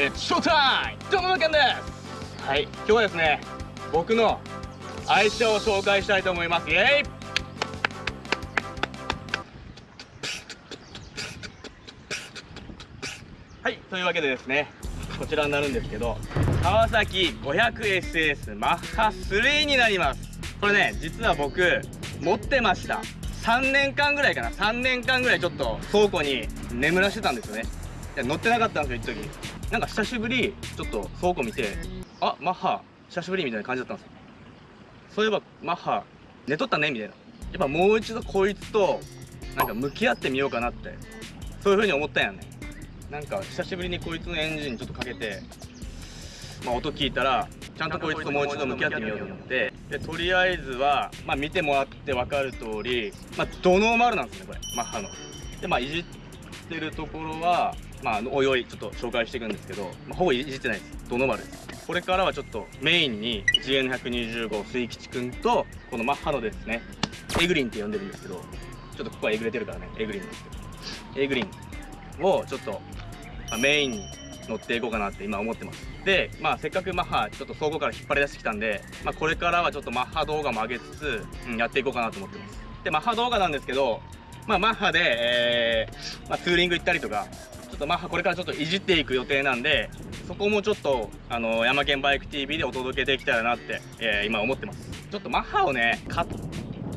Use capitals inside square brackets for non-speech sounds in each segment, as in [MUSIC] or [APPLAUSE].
It's showtime! どうもけんですはい、今日はですね、僕の愛車を紹介したいと思います。イェイはい、というわけでですね、こちらになるんですけど、川崎 500SS マッハ3になります。これね、実は僕、持ってました。3年間ぐらいかな3年間ぐらいちょっと倉庫に眠らしてたんですよね乗ってなかったんですよ一時なんか久しぶりちょっと倉庫見てあマッハ久しぶりみたいな感じだったんですよ。そういえばマッハ寝とったねみたいな。やっぱもう一度こいつとなんか向き合ってみようかなってそういう風に思ったんやね。なんか久しぶりにこいつのエンジンちょっとかけてまあ、音聞いたらちゃんとこいつともう一度向き合ってみようと思ってでとりあえずは、まあ、見てもらって分かる通り、まあ、ドノーマルなんですねこれマッハの。でまあいじってるところはまあおいおいちょっと紹介していくんですけど、まあ、ほぼいじってないです。ドノマルですこれからはちょっとメインに GN125 水吉くんとこのマッハのですね。エグリンって呼んでるんですけどちょっとここはえぐれてるからね。エグリンですけど。エグリンをちょっと、まあ、メインに乗っていこうかなって今思ってます。でまあせっかくマッハちょっと倉庫から引っ張り出してきたんで、まあ、これからはちょっとマッハ動画も上げつつ、うん、やっていこうかなと思ってます。でマッハ動画なんですけどまあマッハで、えー、まあ、ツーリング行ったりとかとマッハこれからちょっといじっていく予定なんでそこもちょっとあの山県バイク TV でお届けできたらなって、えー、今思ってます。ちょっとマッハをね買っ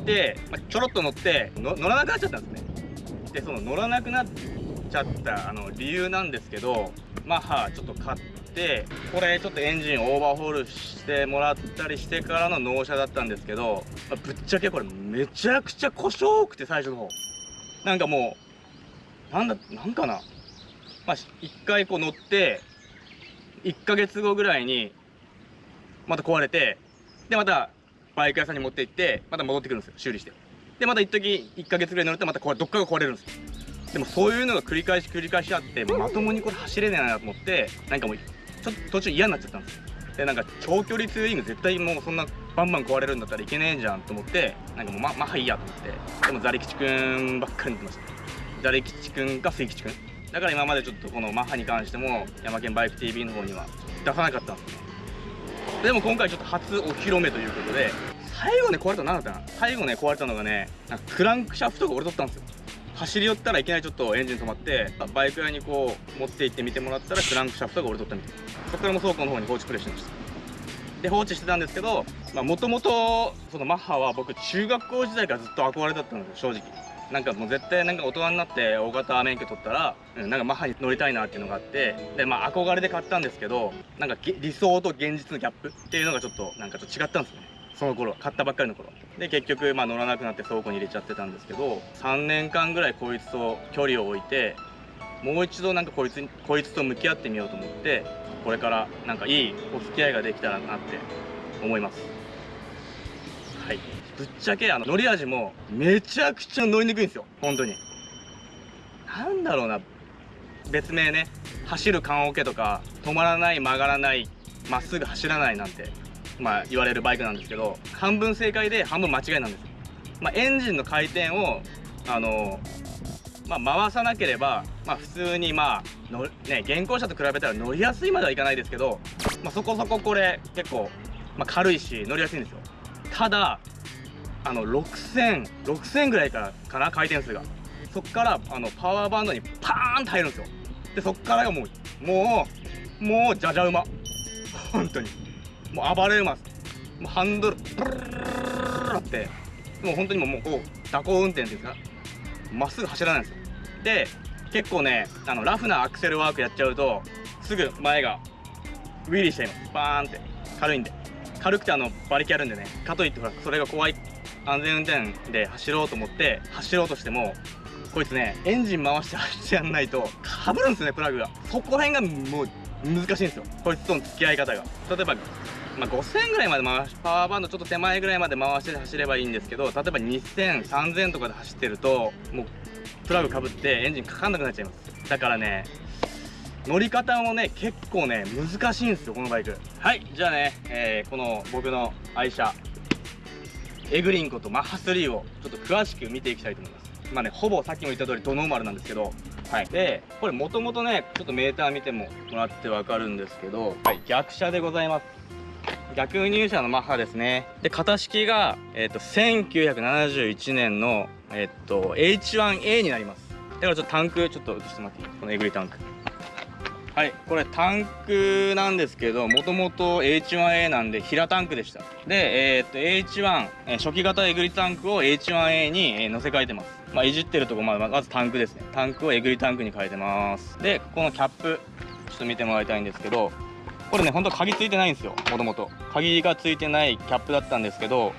て、まあ、ちょろっと乗って乗らなくなっちゃったんですね。でその乗らなくなっちゃったあの理由なんですけどマッハちょっと買ってこれちょっとエンジンオーバーホールしてもらったりしてからの納車だったんですけど、ま、ぶっちゃけこれめちゃくちゃ故障多くて最初の方。なんかもうなんだなんかな。まあ一回こう乗って1ヶ月後ぐらいにまた壊れてでまたバイク屋さんに持って行ってまた戻ってくるんですよ修理して。でまた一時1ヶ月ぐらい乗るとまたこれどっかが壊れるんですよ。でもそういうのが繰り返し繰り返しあってまともにこれ走れないなと思ってなんかもうちょっと途中嫌になっちゃったんですよ。でなんか長距離ツーリング絶対もうそんなバンバン壊れるんだったらいけねえじゃんと思ってなんかもうままあいいやと思って。でもザリ吉くんばっかり見てました。ザリ吉くんか水吉くんだから今までちょっとこのマッハに関しても山県バイク TV の方には出さなかった。んですでも今回ちょっと初お披露目ということで最後ね壊れたの何だったな？最後ね壊れたのがねなんかクランクシャフトが折れとったんですよ。走り寄ったらいきなりちょっとエンジン止まってバイク屋にこう持って行ってみてもらったらクランクシャフトが折れとったみたいそこからも倉庫の方に放置プレイしてました。で放置してたんですけどもともとそのマッハは僕中学校時代からずっと憧れだったんですよ正直。なんかもう絶対なんか大人になって大型免許取ったら、うん、なんかマッハに乗りたいなっていうのがあってでまあ憧れで買ったんですけどなんか理想と現実のギャップっていうのがちょっとなんかちょっと違ったんですよね。その頃買ったばっかりの頃。で結局まあ乗らなくなって倉庫に入れちゃってたんですけど3年間ぐらいこいつと距離を置いてもう一度なんかこいつこいつと向き合ってみようと思ってこれからなんかいいお付き合いができたらなって思います。はい。ぶっちゃけあの乗り味もめちゃくちゃ乗りにくいんですよ。本当に。なんだろうな。別名ね。走る棺桶とか止まらない曲がらないまっすぐ走らないなんてまあ、言われるバイクなんですけど半分正解で半分間違いなんです、まあ、エンジンの回転をあのまあ、回さなければ、まあ、普通にまあの、ね、現行車と比べたら乗りやすいまではいかないですけど、まあ、そこそここれ結構、まあ、軽いし乗りやすいんですよ。ただあの6000、6000ぐらいからかな回転数が。そこからあのパワーバンドにパーンと入るんですよ。でそこからがもうもうもうじゃじゃ馬。本当に。もう暴れます。もうハンドルブルルルルってもう本当にもうこう蛇行運転ですかまっすぐ走らないんですよで結構ねあのラフなアクセルワークやっちゃうとすぐ前がウィリーしちゃいますバーンって軽いんで軽くてあの馬力あるんでねかといってほらそれが怖い安全運転で走ろうと思って走ろうとしてもこいつねエンジン回して走ってやんないとかぶるんですねプラグが。そこら辺がもう難しいんですよこいつとの付き合い方が。例えばまあ、5000ぐらいまで回しパワーバンドちょっと手前ぐらいまで回して走ればいいんですけど例えば2000、3000とかで走ってるともうプラグかぶってエンジンかかんなくなっちゃいます。だからね乗り方もね結構ね難しいんですよこのバイク。はいじゃあね、えー、この僕の愛車。エグリンコとマッハ3をちょっと詳しく見ていきたいと思います。まあねほぼさっきも言った通りドノーマルなんですけどはい。でこれもともとねちょっとメーター見てももらってわかるんですけど、はい、逆車でございます。逆入車のマッハですね。で型式が、えー、と1971年の、えー、と H1A になります。だからちょっとタンクちょっと映してもらっていい？このえぐりタンクはい。これタンクなんですけどもともと H1A なんで平タンクでした。で、えー、っと H1 初期型えぐりタンクを H1A に乗せ替えてます。まあいじってるとこままずタンクですね。タンクをえぐりタンクに変えてます。でこのキャップちょっと見てもらいたいんですけどこれねほんと鍵ついてないんですよ。もともと鍵がついてないキャップだったんですけど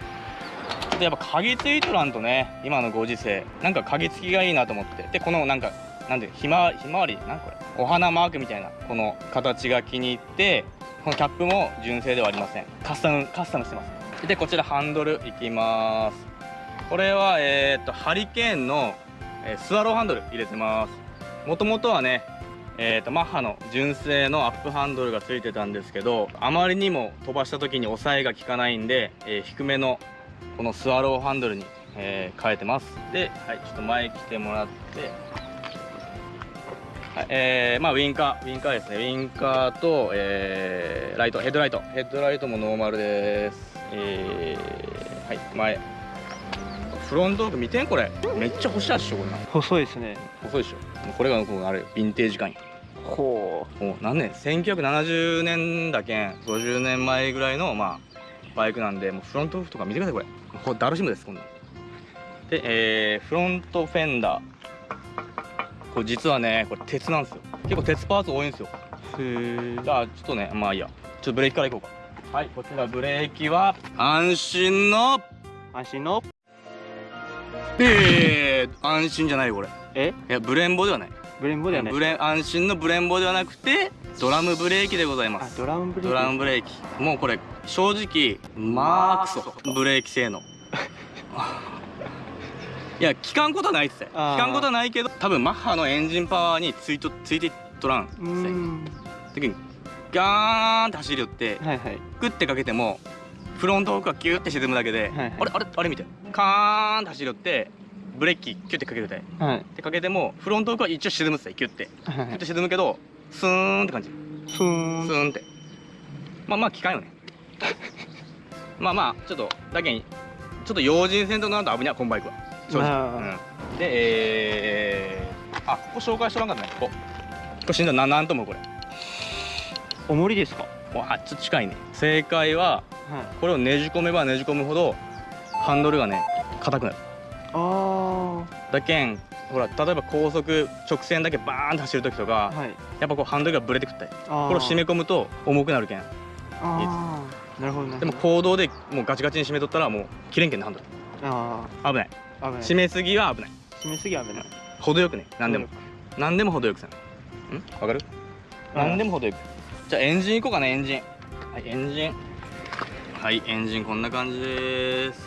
ちょっとやっぱ鍵ついとらんとね今のご時世なんか鍵付きがいいなと思って。でこのなんかなんでひまひまわりなんこれお花マークみたいなこの形が気に入ってこのキャップも純正ではありません。カスタムカスタムしてます。でこちらハンドルいきます。これはえー、っとハリケーンの、えー、スワローハンドル入れてます。もともとはねえーと、マッハの純正のアップハンドルがついてたんですけどあまりにも飛ばした時に押さえが効かないんで、えー、低めのこのスワローハンドルに、えー、変えてます。で、はい、ちょっと前来てもらって、えー、まあウィンカーウィンカーですね。ウィンカーと、えー、ライトヘッドライト。ヘッドライトもノーマルです。えー、はい前。フロントーク見てんこれ。めっちゃ細いっしょこれ細いですね。細いでしょ。これがこのあれヴィンテージ感やほう。もう何年1970年だけん。50年前ぐらいのまあバイクなんでもうフロントークとか見てくださいこれ。これダルシムですこんなで、えー、フロントフェンダーこれ実はねこれ鉄なんですよ。結構鉄パーツ多いんですよ。へえじゃあちょっとねまあいいや。ちょっとブレーキからいこうか。はいこちらブレーキは安心の。安心の。ええー、安心じゃないよこれ。え？いやブレンボではない。ブレンボではない。ブレ安心のブレンボではなくてドラムブレーキでございます。ドラムブレーキ。ドラムブレーキ。もうこれ正直マークソブレーキ性能 [LAUGHS] いや聞かんことはないっすよ聞かんことはないけど多分マッハのエンジンパワーについとついてとらんっ時にガーンって走り寄って、はいはい、グッてかけてもフロントフォークがギュッて沈むだけで、はいはい、あれあれあれみたいな。カーンって走り寄ってブレーキキュッてかけるたい、はい、ってかけてもフロントフォークは一応沈むっすよキュッて、はいはい、キュッて沈むけどスーンって感じ。スーンスーンって。まあまあ機械よね。[LAUGHS] まあまあちょっとだけにちょっと用心せんとなると危ないこのバイクは正直、うん、でえー、あここ紹介しとらんかったねこ。ここれ死んだななんともこれ。重りですか？わちょっと近いね。正解は、はい、これをねじ込めばねじ込むほどハンドルがね硬くなる。あだけんほら例えば高速直線だけバーンと走る時とか、はい、やっぱこうハンドルがブレてくったりこれを締め込むと重くなるけん。ああなるほど、ね、でも行動でもうガチガチに締めとったらもう切れんけんねハンドル。ああ危ない。締めすぎは危ない。締めすぎは危ない。程よくね。何でも。何でも程よくさ。ん？わかる？何でも程よく。じゃあエンジンいこうかなエンジン。はいエンジン。はいエンジンこんな感じです。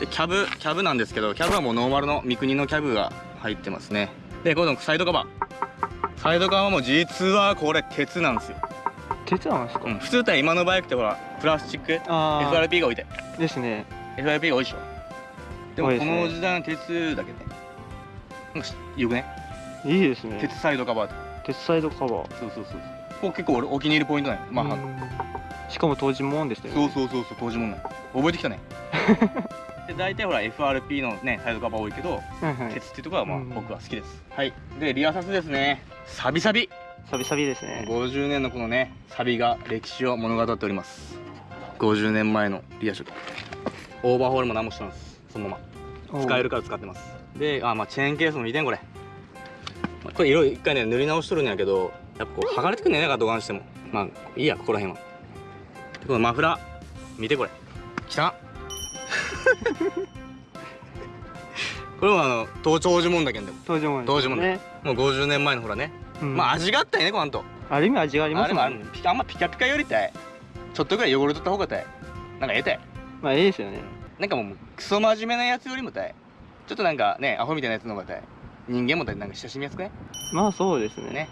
でキャブキャブなんですけどキャブはもうノーマルの三国のキャブが入ってますね。でこのサイドカバー。サイドカバーも実はこれ鉄なんですよ。鉄なんですか、うん、普通って今のバイクってほらプラスチック？FRP が置いて。ですね。FRP が多いでしょでもこの時代の鉄だけねよくね？いいですね。鉄サイドカバー。鉄サイドカバー。そうそうそうここ結構俺お気に入りポイントないマッハの。しかも当時もんでしたよね。そうそうそうそう当時もんない覚えてきたね。[LAUGHS] で大体ほら FRP のねサイドカバー多いけど、はいはい、鉄っていうところはまあ僕は好きです。はい。でリアサスですね。サビサビ。サビサビですね。50年のこのねサビが歴史を物語っております。50年前のリア色オーバーホールも何もしてますそのまま。使えるから使ってます。であまあチェーンケースも見てんこれ。これ色一回ね塗り直しとるんやけどやっぱこう剥がれてくんねえなどがんしても。まあいいやここら辺は。このマフラー見てこれ。きた。[LAUGHS] これもあの東長寿門だけんでも。東長門東長門ね。もう50年前のほらね、うん、まあ味があったよねこんと。ある意味味がありますねあんまピカピカよりたいちょっとぐらい汚れとった方がたいなんかええたいまあええですよねなんかもうクソ真面目なやつよりもたい。ちょっとなんかねアホみたいなやつの方がたい。人間もたいなんか親しみやすくねまあそうですね。ね。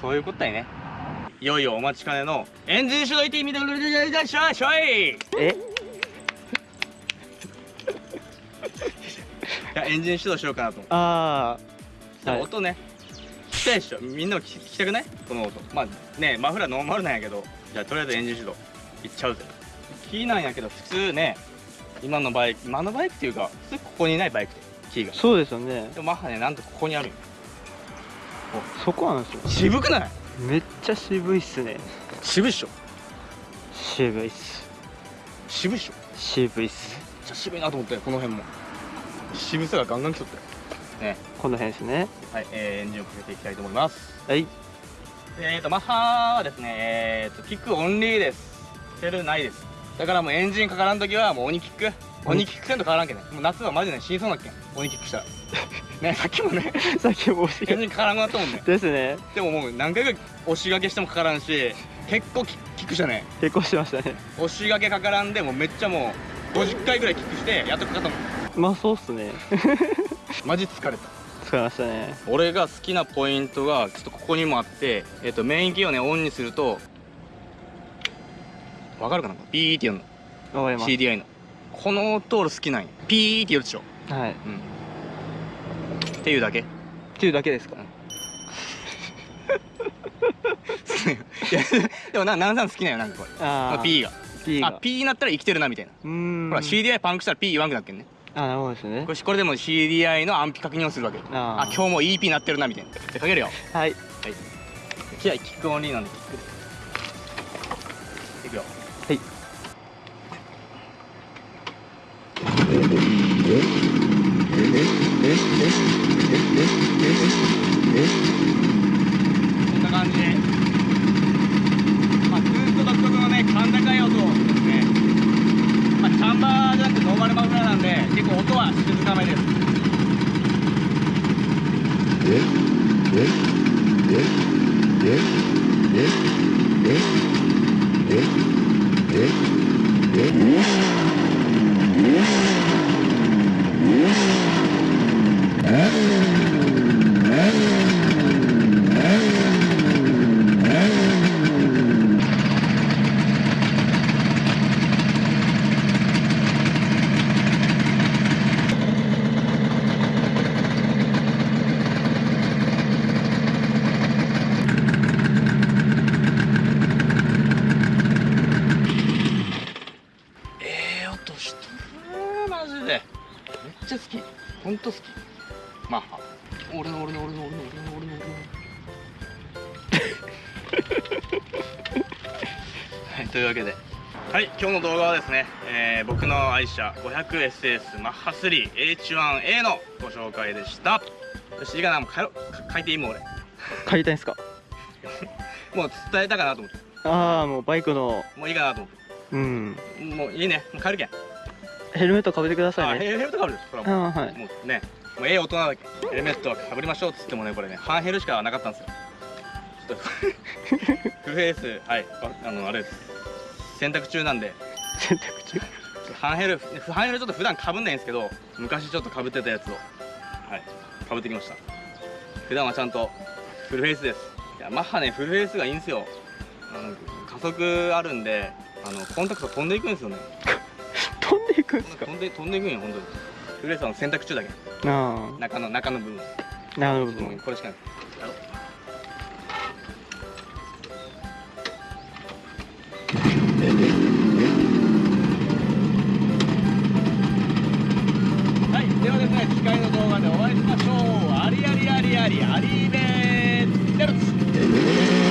そういうことだよね。いよいよお待ちかねのエンジン主導いてみてくれるしょいしょい。え？[LAUGHS] いやエンジン始動しようかなと。思ってああ、はい、音ね。きたいでしょ？みんなも聞き聞きたくない？この音。まあねマフラーノーマルなんやけど。じゃあとりあえずエンジン始動。いっちゃうぜ。キーなんやけど普通ね今のバイク今のバイクっていうか普通ここにないバイクでキーが。そうですよね。でもマッハねなんとここにある。よそこなんですよ。渋くない？めっちゃ渋いっすね。渋いっしょ。渋いっす。渋いっしょ。渋いっす。めっちゃ渋いなと思ってこの辺も。渋さがガンガン来とったよね。この辺ですね。はい、えーエンジンをかけていきたいと思います。はい。えーとマッハはですねえーとキックオンリーです。セルないですだからもうエンジンかからん時はもう鬼キック。鬼キックせんと変わらんけんね。もう夏はマジで死にそうなっけん鬼キックしたら。[LAUGHS] ねさっきもね。さっきも押しエンジンかからんくなったもんね。ですね。でももう何回か押し掛けしてもかからんし結構鬼キックしたね。結構しましたね。押し掛けかからんでもうめっちゃもう50回ぐらいキックしてやっとかかったもん。まあそうっすね。[LAUGHS] マジ疲れた。使いましたね。俺が好きなポイントがちょっとここにもあって、えっとメインキーをねオンにするとわかるかな？ピーって言うのわかります。CDI の。この音俺好きなんよ。ピーって言うでしょ。はい。うん。っていうだけ。っていうだけですか？[LAUGHS] いやでもな南さん好きなんよなんかこれ。あー。P が。P が。あ P になったら生きてるなみたいな。うーん。ほら CDI パンクしたら P 言わんくなっけんね。あなるほどですね。これこれでも CDI の安否確認をするわけああ今日も EP なってるなみたいな。かけるよ。はい。はい。キアキックオンリーなんでキックで。いくよこんな感じで。まあずっと独特のね感というわけで。はい。今日の動画はですね、えー僕の愛車 500SS マッハ 3H1A のご紹介でした。よしいいかなもう帰ろう書いていいもん俺。帰りたいんですか？[LAUGHS] もう伝えたかなと思って。ああもうバイクの。もういいかなと思って。うん。もういいね。もう帰るけん。ヘルメットかぶってくださいね。あヘルメットかぶるそれはもう。はい。もうねもうええ大人だけヘルメットはかぶりましょうっつってもねこれね半ヘルしかなかったんですよ。ちょっとフルフェイスはい。ああのあれです洗濯中なんで。選択中？半ヘル半ヘルちょっと普段かぶんないんですけど昔ちょっとかぶってたやつを。はい。かぶってきました。普段はちゃんとフルフェイスです。いやマッハねフルフェイスがいいんですよ。あの加速あるんであのコンタクト飛んでいくんですよね。[LAUGHS] 飛んでいくんですか？飛んで飛んでいくんよ本当に。フルフェイスは洗濯中だけ。あ中の中の部分。あなるほどもうこれしかないではですね次回の動画でお会いしましょう。ありありありありありーでー